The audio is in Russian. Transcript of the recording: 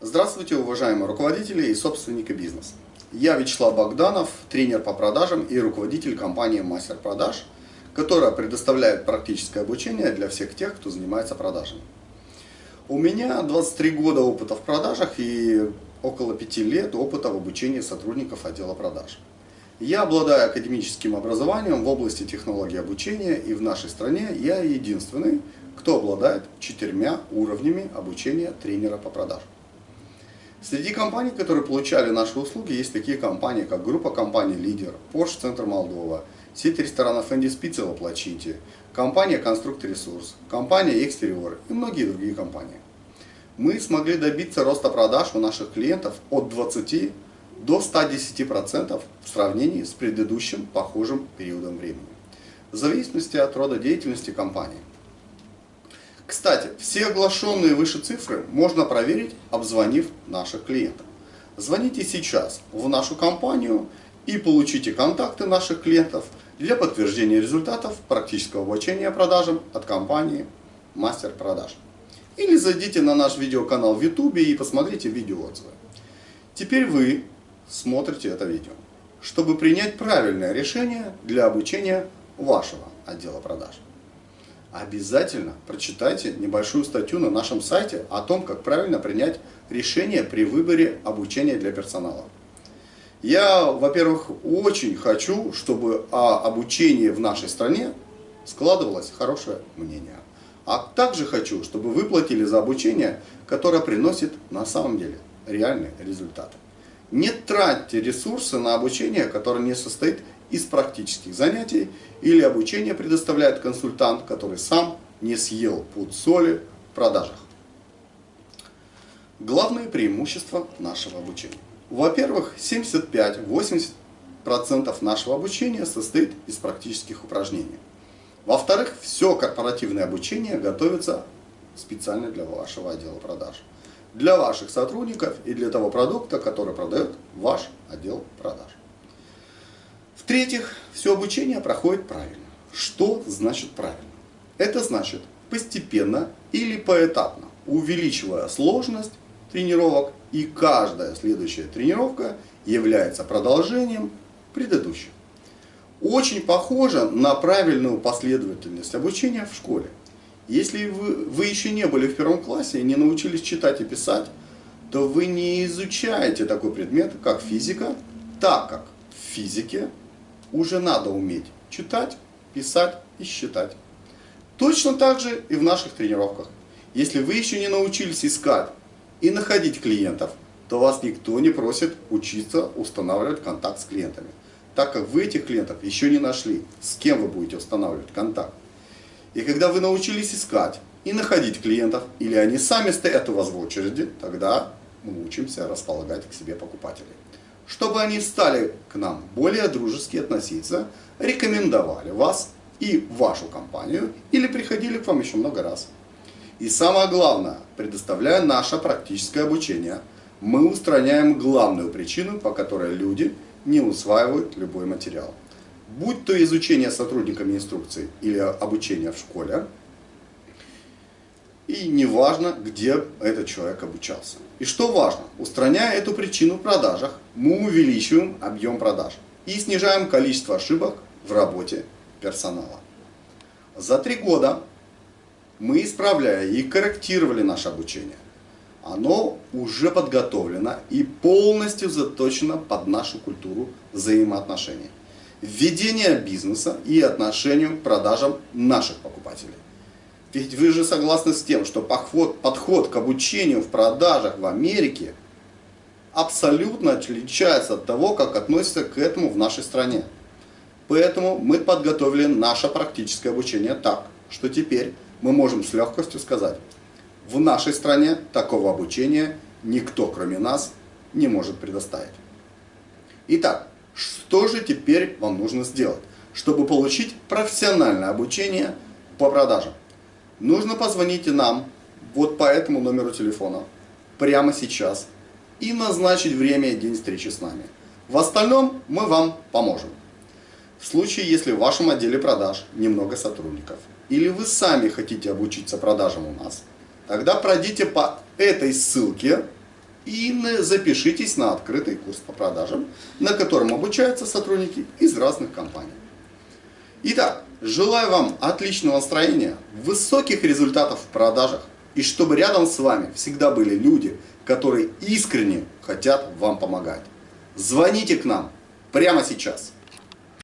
Здравствуйте, уважаемые руководители и собственники бизнеса. Я Вячеслав Богданов, тренер по продажам и руководитель компании Мастер Продаж, которая предоставляет практическое обучение для всех тех, кто занимается продажами. У меня 23 года опыта в продажах и около 5 лет опыта в обучении сотрудников отдела продаж. Я обладаю академическим образованием в области технологии обучения и в нашей стране я единственный, кто обладает четырьмя уровнями обучения тренера по продажам. Среди компаний, которые получали наши услуги, есть такие компании, как группа компаний «Лидер», Porsche Центр Молдова, сеть ресторанов «Энди Спица» в Плачите, компания «Конструкт Ресурс», компания «Экстериор» и многие другие компании. Мы смогли добиться роста продаж у наших клиентов от 20 до 110% в сравнении с предыдущим похожим периодом времени, в зависимости от рода деятельности компании. Кстати, все оглашенные выше цифры можно проверить, обзвонив наших клиентов. Звоните сейчас в нашу компанию и получите контакты наших клиентов для подтверждения результатов практического обучения продажам от компании Мастер Продаж. Или зайдите на наш видеоканал в YouTube и посмотрите видеоотзывы. Теперь вы смотрите это видео, чтобы принять правильное решение для обучения вашего отдела продаж обязательно прочитайте небольшую статью на нашем сайте о том, как правильно принять решение при выборе обучения для персонала. Я, во-первых, очень хочу, чтобы о обучении в нашей стране складывалось хорошее мнение. А также хочу, чтобы вы платили за обучение, которое приносит на самом деле реальные результаты. Не тратьте ресурсы на обучение, которое не состоит из практических занятий или обучение предоставляет консультант, который сам не съел пуд соли в продажах. Главные преимущества нашего обучения. Во-первых, 75-80% нашего обучения состоит из практических упражнений. Во-вторых, все корпоративное обучение готовится специально для вашего отдела продаж. Для ваших сотрудников и для того продукта, который продает ваш отдел продаж. В-третьих, все обучение проходит правильно. Что значит правильно? Это значит постепенно или поэтапно, увеличивая сложность тренировок, и каждая следующая тренировка является продолжением предыдущей. Очень похоже на правильную последовательность обучения в школе. Если вы, вы еще не были в первом классе и не научились читать и писать, то вы не изучаете такой предмет, как физика, так как в физике уже надо уметь читать, писать и считать. Точно так же и в наших тренировках. Если вы еще не научились искать и находить клиентов, то вас никто не просит учиться устанавливать контакт с клиентами. Так как вы этих клиентов еще не нашли, с кем вы будете устанавливать контакт. И когда вы научились искать и находить клиентов, или они сами стоят у вас в очереди, тогда мы учимся располагать к себе покупателей чтобы они стали к нам более дружески относиться, рекомендовали вас и вашу компанию или приходили к вам еще много раз. И самое главное, предоставляя наше практическое обучение, мы устраняем главную причину, по которой люди не усваивают любой материал. Будь то изучение сотрудниками инструкции или обучение в школе, и неважно, где этот человек обучался. И что важно, устраняя эту причину в продажах, мы увеличиваем объем продаж и снижаем количество ошибок в работе персонала. За три года мы, исправляя и корректировали наше обучение, оно уже подготовлено и полностью заточено под нашу культуру взаимоотношений. Введение бизнеса и отношению к продажам наших покупателей. Ведь вы же согласны с тем, что подход, подход к обучению в продажах в Америке абсолютно отличается от того, как относятся к этому в нашей стране. Поэтому мы подготовили наше практическое обучение так, что теперь мы можем с легкостью сказать, в нашей стране такого обучения никто, кроме нас, не может предоставить. Итак, что же теперь вам нужно сделать, чтобы получить профессиональное обучение по продажам? нужно позвонить нам вот по этому номеру телефона прямо сейчас и назначить время и день встречи с нами. В остальном мы вам поможем. В случае, если в вашем отделе продаж немного сотрудников, или вы сами хотите обучиться продажам у нас, тогда пройдите по этой ссылке и запишитесь на открытый курс по продажам, на котором обучаются сотрудники из разных компаний. Итак, желаю вам отличного настроения, высоких результатов в продажах и чтобы рядом с вами всегда были люди, которые искренне хотят вам помогать. Звоните к нам прямо сейчас.